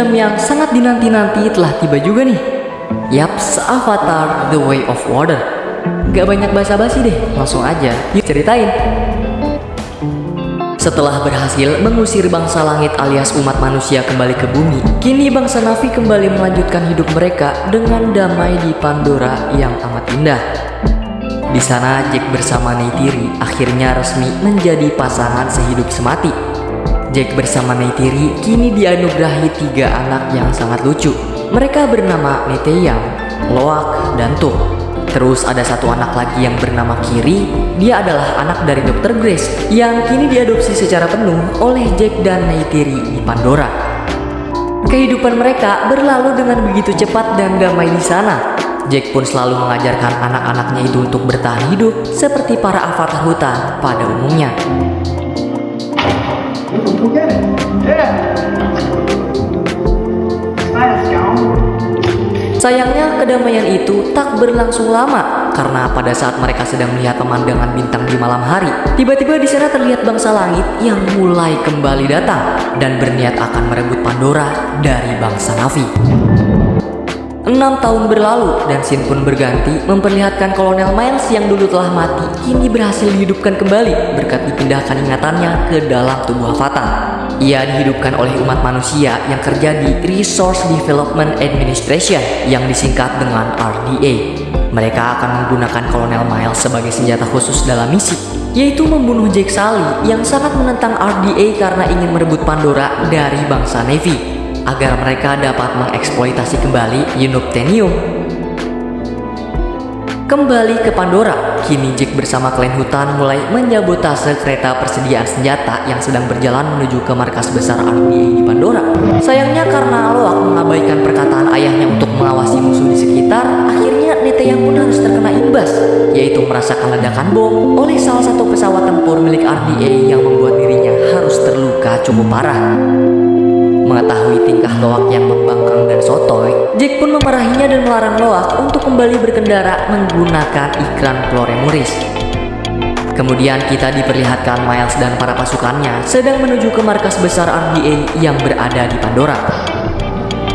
Film yang sangat dinanti-nanti telah tiba juga nih. Yaps, Avatar The Way of Water. Gak banyak basa-basi deh, langsung aja. Yuk ceritain. Setelah berhasil mengusir bangsa langit alias umat manusia kembali ke bumi, kini bangsa Navi kembali melanjutkan hidup mereka dengan damai di Pandora yang amat indah. Di sana Jack bersama Neytiri akhirnya resmi menjadi pasangan sehidup semati. Jack bersama Neytiri kini dianugerahi tiga anak yang sangat lucu. Mereka bernama Neteyam, Loak, dan Tuh. Terus ada satu anak lagi yang bernama Kiri. Dia adalah anak dari Dr. Grace yang kini diadopsi secara penuh oleh Jack dan Neytiri di Pandora. Kehidupan mereka berlalu dengan begitu cepat dan damai di sana. Jack pun selalu mengajarkan anak-anaknya itu untuk bertahan hidup seperti para avatar hutan pada umumnya. Sayangnya kedamaian itu tak berlangsung lama karena pada saat mereka sedang melihat pemandangan bintang di malam hari, tiba-tiba di sana terlihat bangsa langit yang mulai kembali datang dan berniat akan merebut Pandora dari bangsa Navi. Enam tahun berlalu dan scene pun berganti memperlihatkan Kolonel Miles yang dulu telah mati kini berhasil dihidupkan kembali berkat dipindahkan ingatannya ke dalam tubuh Avatar. Ia dihidupkan oleh umat manusia yang kerja di Resource Development Administration yang disingkat dengan RDA. Mereka akan menggunakan Kolonel Miles sebagai senjata khusus dalam misi, yaitu membunuh Jake Sully yang sangat menentang RDA karena ingin merebut Pandora dari bangsa Navy agar mereka dapat mengeksploitasi kembali Unobtainium Kembali ke Pandora, kini Jack bersama klan hutan mulai menyabotase kereta persediaan senjata yang sedang berjalan menuju ke markas besar RDA di Pandora. Sayangnya karena Loak mengabaikan perkataan ayahnya untuk mengawasi musuh di sekitar, akhirnya yang pun harus terkena imbas, yaitu merasakan ledakan bom oleh salah satu pesawat tempur milik RDA yang membuat dirinya harus terluka cukup parah. Mengetahui tingkah Loak yang membangkang dan sotoy, Jack pun memarahinya dan melarang Loak untuk kembali berkendara menggunakan iklan Floremuris. Kemudian kita diperlihatkan Miles dan para pasukannya sedang menuju ke markas besar RDA yang berada di Pandora.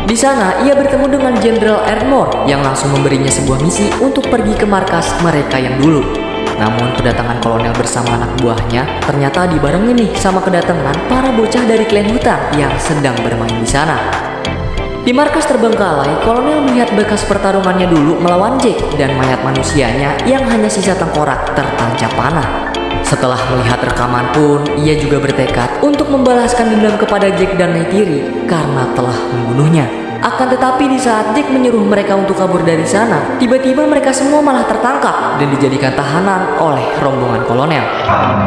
Di sana, ia bertemu dengan Jenderal Erdmore yang langsung memberinya sebuah misi untuk pergi ke markas mereka yang dulu. Namun kedatangan kolonel bersama anak buahnya ternyata dibarengi nih sama kedatangan para bocah dari klan hutan yang sedang bermain di sana. Di markas terbengkalai, kolonel melihat bekas pertarungannya dulu melawan Jack dan mayat manusianya yang hanya sisa tengkorak tertancap panah. Setelah melihat rekaman pun, ia juga bertekad untuk membalaskan dendam kepada Jack dan Neytiri karena telah membunuhnya. Akan tetapi di saat Jack menyuruh mereka untuk kabur dari sana, tiba-tiba mereka semua malah tertangkap dan dijadikan tahanan oleh rombongan kolonel.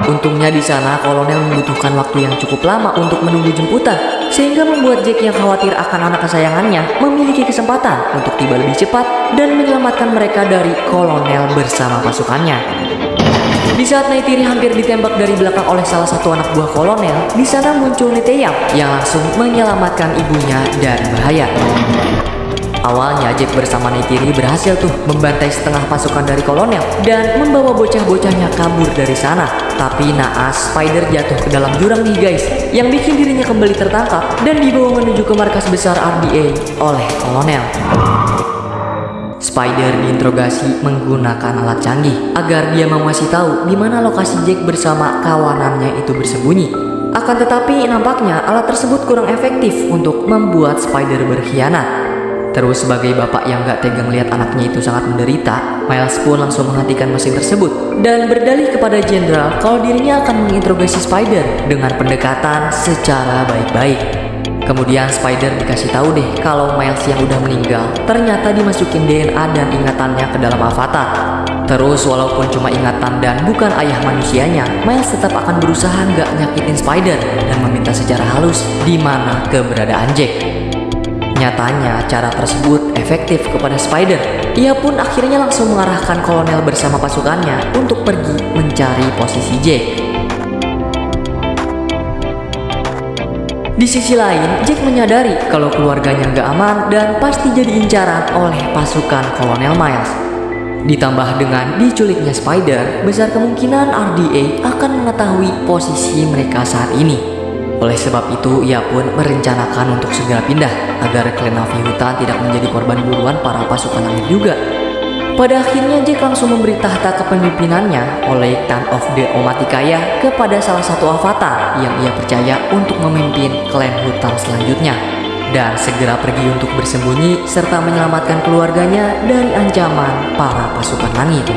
Untungnya di sana kolonel membutuhkan waktu yang cukup lama untuk menunggu jemputan, sehingga membuat Jack yang khawatir akan anak kesayangannya memiliki kesempatan untuk tiba lebih cepat dan menyelamatkan mereka dari kolonel bersama pasukannya. Di saat Neytiri hampir ditembak dari belakang oleh salah satu anak buah kolonel, di sana muncul Niteyam yang langsung menyelamatkan ibunya dari bahaya. Awalnya Jack bersama Neytiri berhasil tuh membantai setengah pasukan dari kolonel dan membawa bocah-bocahnya kabur dari sana. Tapi naas Spider jatuh ke dalam jurang nih guys, yang bikin dirinya kembali tertangkap dan dibawa menuju ke markas besar RDA oleh kolonel. Spider diinterogasi menggunakan alat canggih agar dia mengasih tahu di mana lokasi Jack bersama kawanannya itu bersembunyi. Akan tetapi nampaknya alat tersebut kurang efektif untuk membuat Spider berkhianat. Terus sebagai bapak yang gak tega melihat anaknya itu sangat menderita, Miles pun langsung menghentikan mesin tersebut dan berdalih kepada Jenderal kalau dirinya akan menginterogasi Spider dengan pendekatan secara baik-baik. Kemudian Spider dikasih tahu deh kalau Miles yang udah meninggal ternyata dimasukin DNA dan ingatannya ke dalam avatar. Terus walaupun cuma ingatan dan bukan ayah manusianya, Miles tetap akan berusaha nggak nyakitin Spider dan meminta secara halus di mana keberadaan Jack. Nyatanya cara tersebut efektif kepada Spider. Ia pun akhirnya langsung mengarahkan kolonel bersama pasukannya untuk pergi mencari posisi Jack. Di sisi lain, Jack menyadari kalau keluarganya nggak aman dan pasti jadi incaran oleh pasukan Kolonel Miles. Ditambah dengan diculiknya Spider, besar kemungkinan RDA akan mengetahui posisi mereka saat ini. Oleh sebab itu, ia pun merencanakan untuk segera pindah agar Navi hutan tidak menjadi korban buruan para pasukan langit juga. Pada akhirnya Jack langsung memberi tahta kepemimpinannya oleh Tan of the Omatikaya kepada salah satu avatar yang ia percaya untuk memimpin klan hutan selanjutnya dan segera pergi untuk bersembunyi serta menyelamatkan keluarganya dari ancaman para pasukan langit.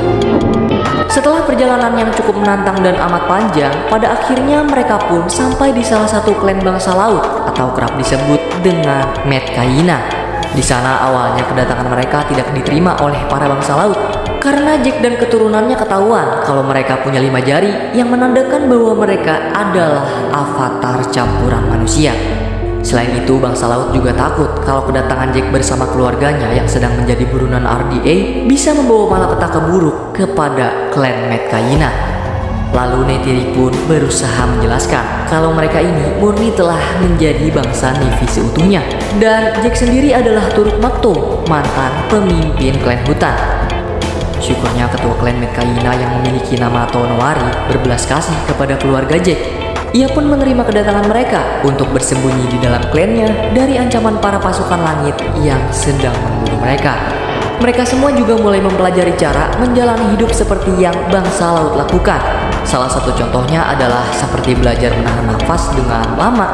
Setelah perjalanan yang cukup menantang dan amat panjang, pada akhirnya mereka pun sampai di salah satu klan bangsa laut atau kerap disebut dengan Metkaina di sana awalnya kedatangan mereka tidak diterima oleh para bangsa laut karena Jack dan keturunannya ketahuan kalau mereka punya lima jari yang menandakan bahwa mereka adalah avatar campuran manusia. Selain itu, bangsa laut juga takut kalau kedatangan Jack bersama keluarganya yang sedang menjadi burunan RDA bisa membawa malapetaka buruk kepada klan Metkaina. Lalu Netiri pun berusaha menjelaskan kalau mereka ini murni telah menjadi bangsa Nevi seutuhnya. Dan Jack sendiri adalah Turut Makto, mantan pemimpin klan hutan. Syukurnya ketua klan Mekaina yang memiliki nama Tonowari berbelas kasih kepada keluarga Jack. Ia pun menerima kedatangan mereka untuk bersembunyi di dalam klannya dari ancaman para pasukan langit yang sedang memburu mereka. Mereka semua juga mulai mempelajari cara menjalani hidup seperti yang bangsa laut lakukan Salah satu contohnya adalah seperti belajar menahan nafas dengan lama.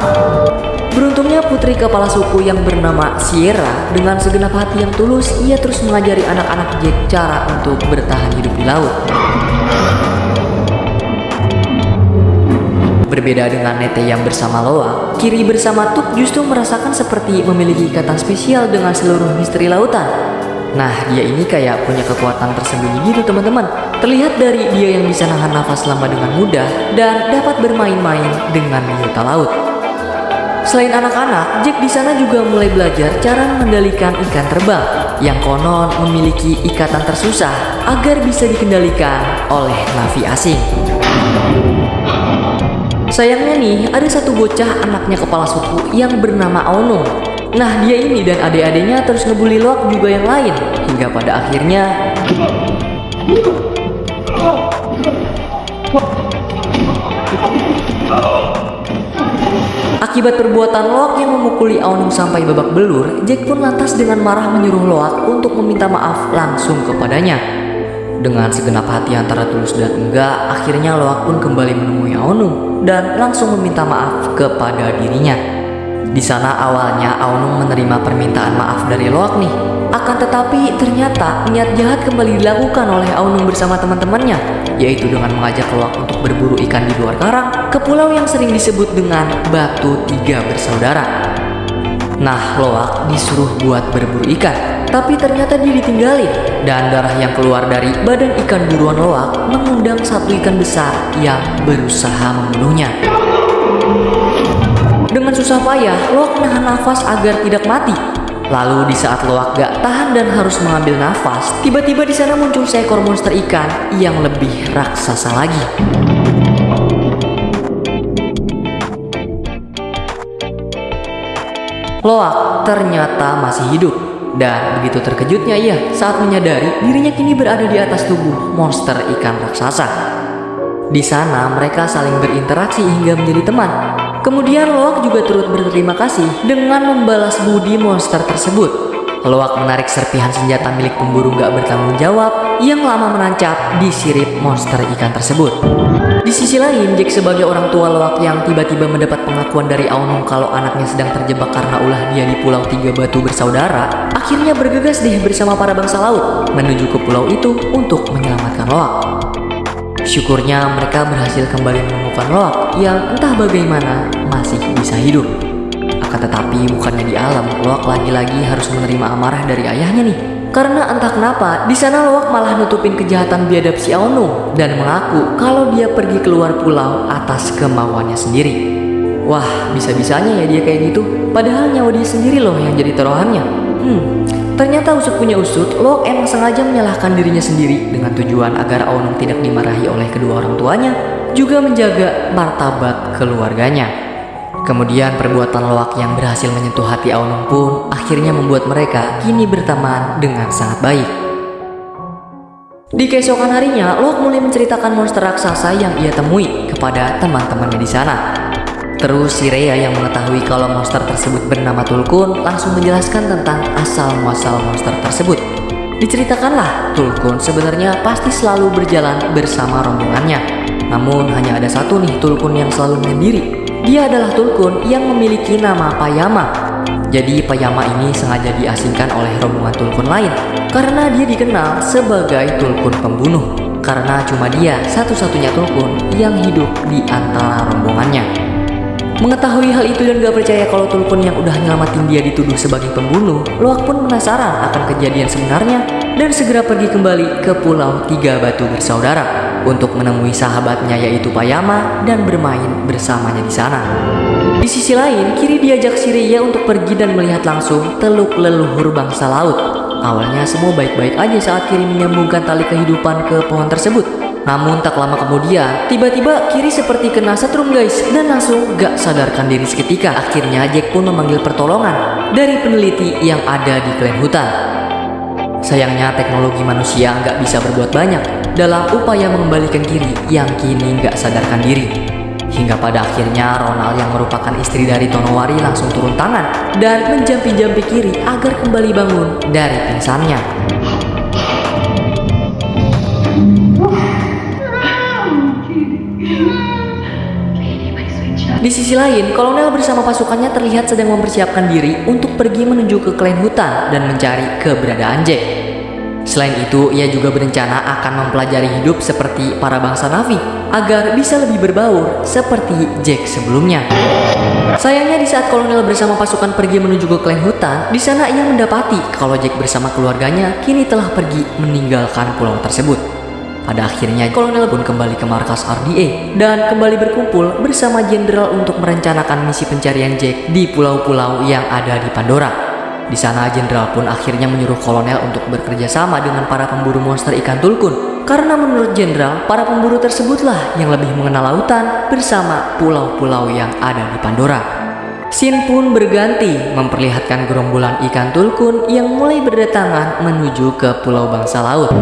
Beruntungnya putri kepala suku yang bernama Sierra dengan segenap hati yang tulus ia terus mengajari anak-anak Jack cara untuk bertahan hidup di laut. Berbeda dengan Nete yang bersama Loa, Kiri bersama Tuk justru merasakan seperti memiliki ikatan spesial dengan seluruh misteri lautan. Nah, dia ini kayak punya kekuatan tersembunyi gitu teman-teman. Terlihat dari dia yang bisa nahan nafas lama dengan mudah dan dapat bermain-main dengan biota laut. Selain anak-anak, Jack di sana juga mulai belajar cara mengendalikan ikan terbang yang konon memiliki ikatan tersusah agar bisa dikendalikan oleh navi asing. Sayangnya nih, ada satu bocah anaknya kepala suku yang bernama Aonung Nah dia ini dan adik-adiknya terus ngebully Loak juga yang lain Hingga pada akhirnya Akibat perbuatan Loak yang memukuli Aonung sampai babak belur, Jack pun lantas dengan marah menyuruh Loak untuk meminta maaf langsung kepadanya. Dengan segenap hati antara tulus dan enggak, akhirnya Loak pun kembali menemui Aonung dan langsung meminta maaf kepada dirinya. Di sana awalnya Aonung menerima permintaan maaf dari Loak nih. Akan tetapi ternyata niat jahat kembali dilakukan oleh Aonung bersama teman-temannya, yaitu dengan mengajak Loak untuk berburu ikan di luar karang ke pulau yang sering disebut dengan Batu Tiga Bersaudara. Nah, Loak disuruh buat berburu ikan, tapi ternyata dia ditinggalin dan darah yang keluar dari badan ikan buruan Loak mengundang satu ikan besar yang berusaha membunuhnya. Dengan susah payah, Loak menahan nafas agar tidak mati. Lalu di saat Loak gak tahan dan harus mengambil nafas, tiba-tiba di sana muncul seekor monster ikan yang lebih raksasa lagi. Loak ternyata masih hidup dan begitu terkejutnya ia saat menyadari dirinya kini berada di atas tubuh monster ikan raksasa. Di sana mereka saling berinteraksi hingga menjadi teman Kemudian Loak juga turut berterima kasih dengan membalas budi monster tersebut. Loak menarik serpihan senjata milik pemburu gak bertanggung jawab yang lama menancap di sirip monster ikan tersebut. Di sisi lain, Jack sebagai orang tua Loak yang tiba-tiba mendapat pengakuan dari Aonung kalau anaknya sedang terjebak karena ulah dia di Pulau Tiga Batu bersaudara, akhirnya bergegas deh bersama para bangsa laut menuju ke pulau itu untuk menyelamatkan Loak. Syukurnya mereka berhasil kembali menemukan Loak yang entah bagaimana masih bisa hidup. Akan tetapi bukannya di alam, Loak lagi-lagi harus menerima amarah dari ayahnya nih. Karena entah kenapa, di sana Loak malah nutupin kejahatan biadab si Aonu dan mengaku kalau dia pergi keluar pulau atas kemauannya sendiri. Wah, bisa-bisanya ya dia kayak gitu. Padahal nyawa dia sendiri loh yang jadi taruhannya. Hmm, Ternyata usut punya usut, Lok emang sengaja menyalahkan dirinya sendiri dengan tujuan agar Aonung tidak dimarahi oleh kedua orang tuanya, juga menjaga martabat keluarganya. Kemudian perbuatan Loak yang berhasil menyentuh hati Aonung pun akhirnya membuat mereka kini berteman dengan sangat baik. Di keesokan harinya, Loak mulai menceritakan monster raksasa yang ia temui kepada teman-temannya di sana. Terus si Rhea yang mengetahui kalau monster tersebut bernama Tulkun langsung menjelaskan tentang asal-muasal monster tersebut. Diceritakanlah, Tulkun sebenarnya pasti selalu berjalan bersama rombongannya. Namun hanya ada satu nih Tulkun yang selalu menyendiri. Dia adalah Tulkun yang memiliki nama Payama. Jadi Payama ini sengaja diasingkan oleh rombongan Tulkun lain karena dia dikenal sebagai Tulkun pembunuh. Karena cuma dia satu-satunya Tulkun yang hidup di antara rombongannya. Mengetahui hal itu dan gak percaya kalau Tulkun yang udah nyelamatin dia dituduh sebagai pembunuh, Loak pun penasaran akan kejadian sebenarnya dan segera pergi kembali ke Pulau Tiga Batu Bersaudara untuk menemui sahabatnya yaitu Payama dan bermain bersamanya di sana. Di sisi lain, Kiri diajak Siriya untuk pergi dan melihat langsung teluk leluhur bangsa laut. Awalnya semua baik-baik aja saat Kiri menyambungkan tali kehidupan ke pohon tersebut. Namun tak lama kemudian, tiba-tiba Kiri seperti kena setrum guys dan langsung gak sadarkan diri seketika. Akhirnya Jack pun memanggil pertolongan dari peneliti yang ada di klan hutan. Sayangnya teknologi manusia nggak bisa berbuat banyak dalam upaya mengembalikan Kiri yang kini nggak sadarkan diri. Hingga pada akhirnya Ronald yang merupakan istri dari Tonowari langsung turun tangan dan menjampi-jampi Kiri agar kembali bangun dari pingsannya. Di sisi lain, kolonel bersama pasukannya terlihat sedang mempersiapkan diri untuk pergi menuju ke klan hutan dan mencari keberadaan Jack. Selain itu, ia juga berencana akan mempelajari hidup seperti para bangsa Navi agar bisa lebih berbaur seperti Jack sebelumnya. Sayangnya di saat kolonel bersama pasukan pergi menuju ke klan hutan, di sana ia mendapati kalau Jack bersama keluarganya kini telah pergi meninggalkan pulau tersebut. Pada akhirnya kolonel pun kembali ke markas RDA dan kembali berkumpul bersama jenderal untuk merencanakan misi pencarian Jack di pulau-pulau yang ada di Pandora. Di sana jenderal pun akhirnya menyuruh kolonel untuk bekerja sama dengan para pemburu monster ikan tulkun karena menurut jenderal para pemburu tersebutlah yang lebih mengenal lautan bersama pulau-pulau yang ada di Pandora. Sin pun berganti memperlihatkan gerombolan ikan tulkun yang mulai berdatangan menuju ke pulau bangsa laut.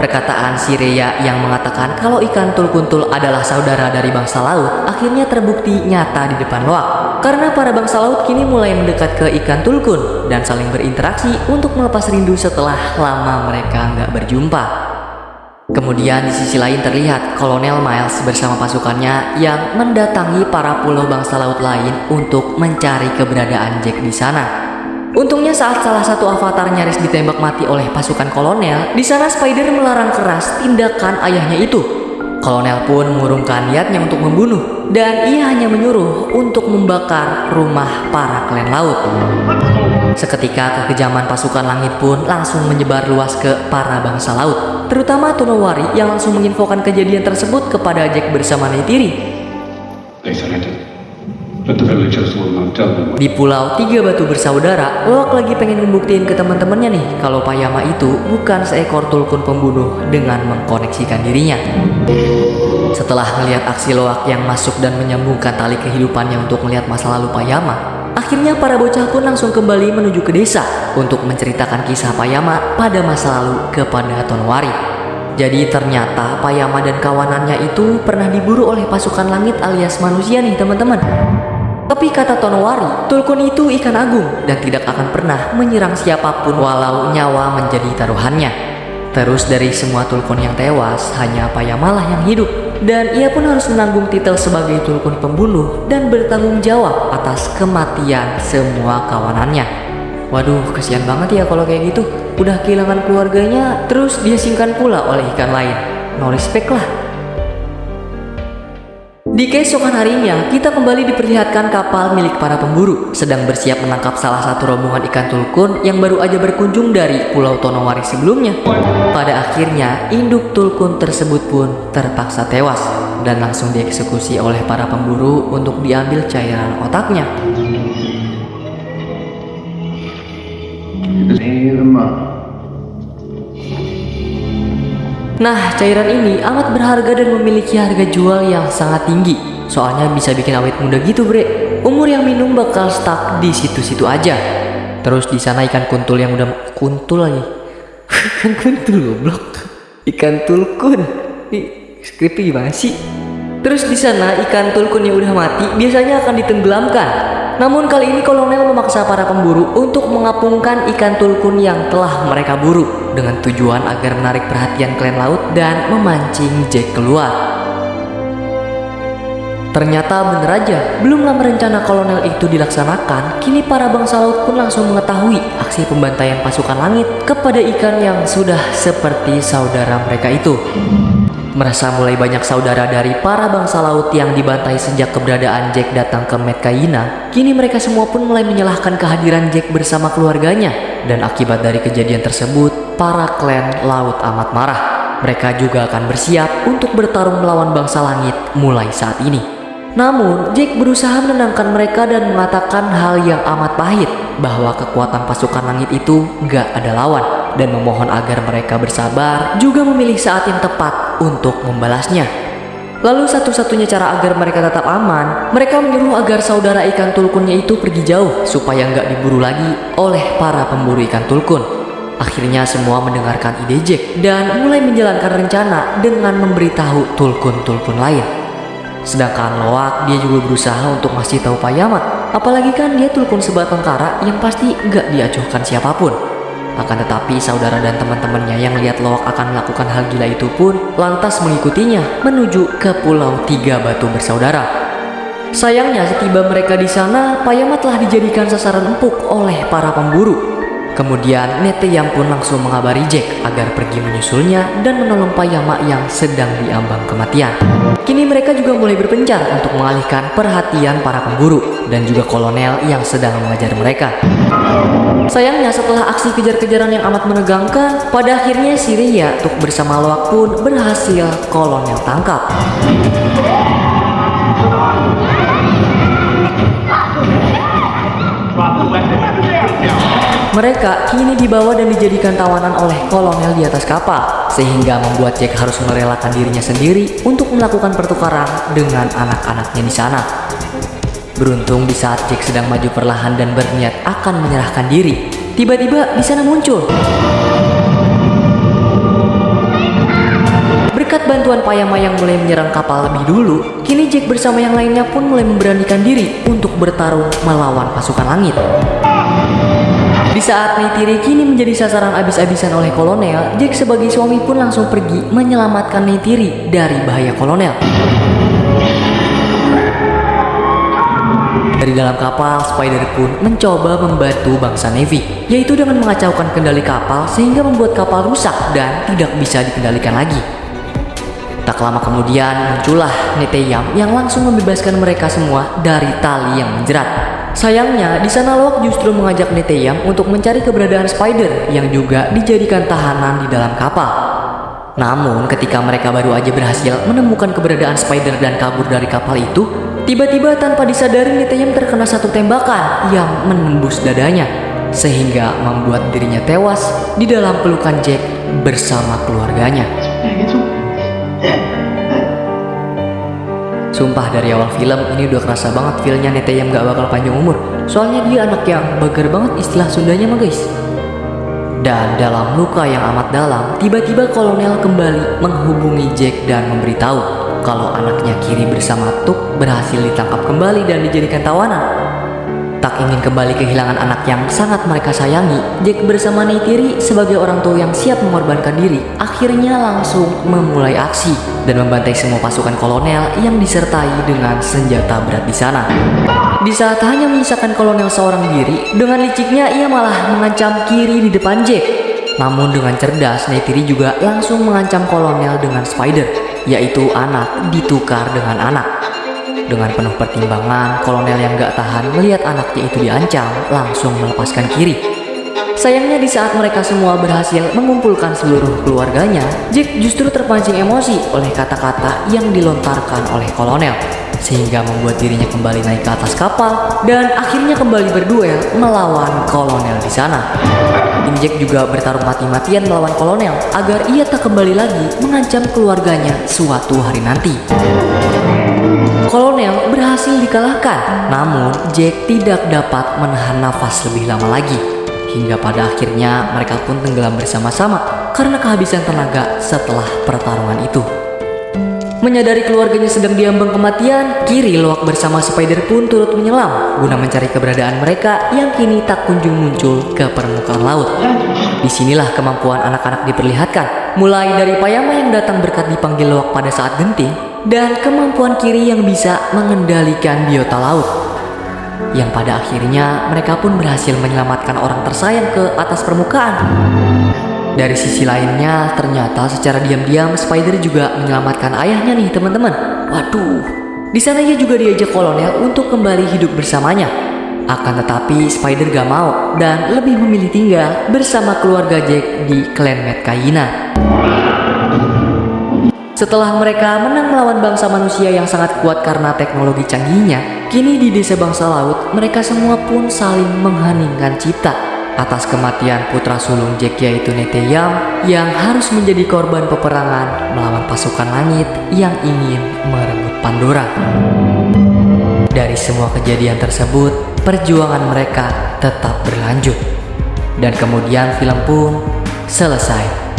Perkataan Sireya yang mengatakan kalau ikan tulkuntul adalah saudara dari bangsa laut akhirnya terbukti nyata di depan Loak. Karena para bangsa laut kini mulai mendekat ke ikan tulkun dan saling berinteraksi untuk melepas rindu setelah lama mereka nggak berjumpa. Kemudian di sisi lain terlihat Kolonel Miles bersama pasukannya yang mendatangi para pulau bangsa laut lain untuk mencari keberadaan Jack di sana. Untungnya saat salah satu avatar nyaris ditembak mati oleh pasukan kolonel, di sana Spider melarang keras tindakan ayahnya itu. Kolonel pun mengurungkan niatnya untuk membunuh, dan ia hanya menyuruh untuk membakar rumah para klan laut. Seketika kekejaman pasukan langit pun langsung menyebar luas ke para bangsa laut, terutama Tonowari yang langsung menginfokan kejadian tersebut kepada Jack bersama Neytiri. Di pulau Tiga Batu Bersaudara, Loak lagi pengen membuktiin ke teman-temannya nih kalau Payama itu bukan seekor tulkun pembunuh dengan mengkoneksikan dirinya. Setelah melihat aksi Loak yang masuk dan menyambungkan tali kehidupannya untuk melihat masa lalu Payama, akhirnya para bocah pun langsung kembali menuju ke desa untuk menceritakan kisah Payama pada masa lalu kepada Tonwari. Jadi ternyata Payama dan kawanannya itu pernah diburu oleh pasukan langit alias manusia nih teman-teman. Tapi kata Tonowari, Tulkun itu ikan agung dan tidak akan pernah menyerang siapa pun walau nyawa menjadi taruhannya. Terus dari semua Tulkun yang tewas, hanya Payamalah yang hidup. Dan ia pun harus menanggung titel sebagai Tulkun pembunuh dan bertanggung jawab atas kematian semua kawanannya. Waduh, kesian banget ya kalau kayak gitu. Udah kehilangan keluarganya, terus dia singkan pula oleh ikan lain. No respect lah. Di keesokan harinya, kita kembali diperlihatkan kapal milik para pemburu sedang bersiap menangkap salah satu rombongan ikan tulkun yang baru aja berkunjung dari Pulau Tonowari sebelumnya. Pada akhirnya, induk tulkun tersebut pun terpaksa tewas dan langsung dieksekusi oleh para pemburu untuk diambil cairan otaknya. Nah, cairan ini amat berharga dan memiliki harga jual yang sangat tinggi. Soalnya bisa bikin awet muda gitu, Bre. Umur yang minum bakal stuck di situ-situ aja. Terus di sana ikan kuntul yang udah kuntul lagi. ikan kuntul goblok. Ikan tulkun. Ih, skripnya gimana sih? Terus di sana ikan tulkun yang udah mati biasanya akan ditenggelamkan. Namun kali ini kolonel memaksa para pemburu untuk mengapungkan ikan tulkun yang telah mereka buru dengan tujuan agar menarik perhatian klan laut dan memancing Jack keluar. Ternyata bener aja, belum lama rencana kolonel itu dilaksanakan, kini para bangsa laut pun langsung mengetahui aksi pembantaian pasukan langit kepada ikan yang sudah seperti saudara mereka itu. Merasa mulai banyak saudara dari para bangsa laut yang dibantai sejak keberadaan Jack datang ke Metkaina, kini mereka semua pun mulai menyalahkan kehadiran Jack bersama keluarganya. Dan akibat dari kejadian tersebut, para klan laut amat marah. Mereka juga akan bersiap untuk bertarung melawan bangsa langit mulai saat ini. Namun, Jack berusaha menenangkan mereka dan mengatakan hal yang amat pahit bahwa kekuatan pasukan langit itu gak ada lawan dan memohon agar mereka bersabar juga memilih saat yang tepat untuk membalasnya. Lalu satu-satunya cara agar mereka tetap aman, mereka menyuruh agar saudara ikan tulkunnya itu pergi jauh supaya nggak diburu lagi oleh para pemburu ikan tulkun. Akhirnya semua mendengarkan ide Jack dan mulai menjalankan rencana dengan memberitahu tulkun-tulkun lain. Sedangkan Loak dia juga berusaha untuk masih tahu Payamat. Apalagi kan dia tulkun sebatang kara yang pasti gak diacuhkan siapa pun. Akan tetapi saudara dan teman-temannya yang lihat Loak akan melakukan hal gila itu pun lantas mengikutinya menuju ke Pulau Tiga Batu Bersaudara. Sayangnya setiba mereka di sana, Payamat telah dijadikan sasaran empuk oleh para pemburu. Kemudian Neteyam pun langsung mengabari Jack agar pergi menyusulnya dan menolong Payama yang sedang diambang kematian. Kini mereka juga mulai berpencar untuk mengalihkan perhatian para pemburu dan juga kolonel yang sedang mengajar mereka. Sayangnya setelah aksi kejar-kejaran yang amat menegangkan, pada akhirnya Syria Tuk bersama Loak pun berhasil kolonel tangkap. Mereka kini dibawa dan dijadikan tawanan oleh kolonel di atas kapal, sehingga membuat Jack harus merelakan dirinya sendiri untuk melakukan pertukaran dengan anak-anaknya di sana. Beruntung di saat Jack sedang maju perlahan dan berniat akan menyerahkan diri, tiba-tiba di sana muncul. Berkat bantuan Payama yang mulai menyerang kapal lebih dulu, kini Jack bersama yang lainnya pun mulai memberanikan diri untuk bertarung melawan pasukan langit. Di saat Neytiri kini menjadi sasaran abis-abisan oleh kolonel, Jack sebagai suami pun langsung pergi menyelamatkan Neytiri dari bahaya kolonel. Dari dalam kapal, Spider pun mencoba membantu bangsa Navy, yaitu dengan mengacaukan kendali kapal sehingga membuat kapal rusak dan tidak bisa dikendalikan lagi. Tak lama kemudian muncullah Neteyam yang langsung membebaskan mereka semua dari tali yang menjerat. Sayangnya, di sana Loak justru mengajak Neteyam untuk mencari keberadaan Spider yang juga dijadikan tahanan di dalam kapal. Namun, ketika mereka baru aja berhasil menemukan keberadaan Spider dan kabur dari kapal itu, tiba-tiba tanpa disadari Neteyam terkena satu tembakan yang menembus dadanya, sehingga membuat dirinya tewas di dalam pelukan Jack bersama keluarganya. Sumpah dari awal film ini udah kerasa banget feelnya yang gak bakal panjang umur. Soalnya dia anak yang bager banget istilah Sundanya mah guys. Dan dalam luka yang amat dalam Tiba-tiba kolonel kembali menghubungi Jack dan memberitahu Kalau anaknya kiri bersama Tuk berhasil ditangkap kembali dan dijadikan tawanan Tak ingin kembali kehilangan anak yang sangat mereka sayangi, Jack bersama Neytiri sebagai orang tua yang siap mengorbankan diri, akhirnya langsung memulai aksi dan membantai semua pasukan kolonel yang disertai dengan senjata berat di sana. Di saat hanya menyisakan kolonel seorang diri, dengan liciknya ia malah mengancam kiri di depan Jack. Namun dengan cerdas, Neytiri juga langsung mengancam kolonel dengan Spider, yaitu anak ditukar dengan anak. Dengan penuh pertimbangan, kolonel yang gak tahan melihat anaknya itu diancam, langsung melepaskan kiri. Sayangnya di saat mereka semua berhasil mengumpulkan seluruh keluarganya, Jack justru terpancing emosi oleh kata-kata yang dilontarkan oleh kolonel. Sehingga membuat dirinya kembali naik ke atas kapal dan akhirnya kembali berduel melawan kolonel di sana. Tim Jack juga bertarung mati-matian melawan kolonel agar ia tak kembali lagi mengancam keluarganya suatu hari nanti. Kolonel berhasil dikalahkan, namun Jack tidak dapat menahan nafas lebih lama lagi. Hingga pada akhirnya mereka pun tenggelam bersama-sama karena kehabisan tenaga setelah pertarungan itu. Menyadari keluarganya sedang diambang kematian, Kiri Loak bersama Spider pun turut menyelam guna mencari keberadaan mereka yang kini tak kunjung muncul ke permukaan laut. Di sinilah kemampuan anak-anak diperlihatkan, mulai dari Payama yang datang berkat dipanggil Loak pada saat genting, dan kemampuan Kiri yang bisa mengendalikan biota laut. Yang pada akhirnya mereka pun berhasil menyelamatkan orang tersayang ke atas permukaan. Dari sisi lainnya, ternyata secara diam-diam Spider juga menyelamatkan ayahnya nih teman-teman. Waduh, di sana ia juga diajak kolonel untuk kembali hidup bersamanya. Akan tetapi Spider gak mau dan lebih memilih tinggal bersama keluarga Jack di klan Metkaina. Setelah mereka menang melawan bangsa manusia yang sangat kuat karena teknologi canggihnya, kini di desa bangsa laut mereka semua pun saling mengheningkan cipta atas kematian putra sulung Jack yaitu Neteyam yang harus menjadi korban peperangan melawan pasukan langit yang ingin merebut Pandora. Dari semua kejadian tersebut, perjuangan mereka tetap berlanjut. Dan kemudian film pun selesai.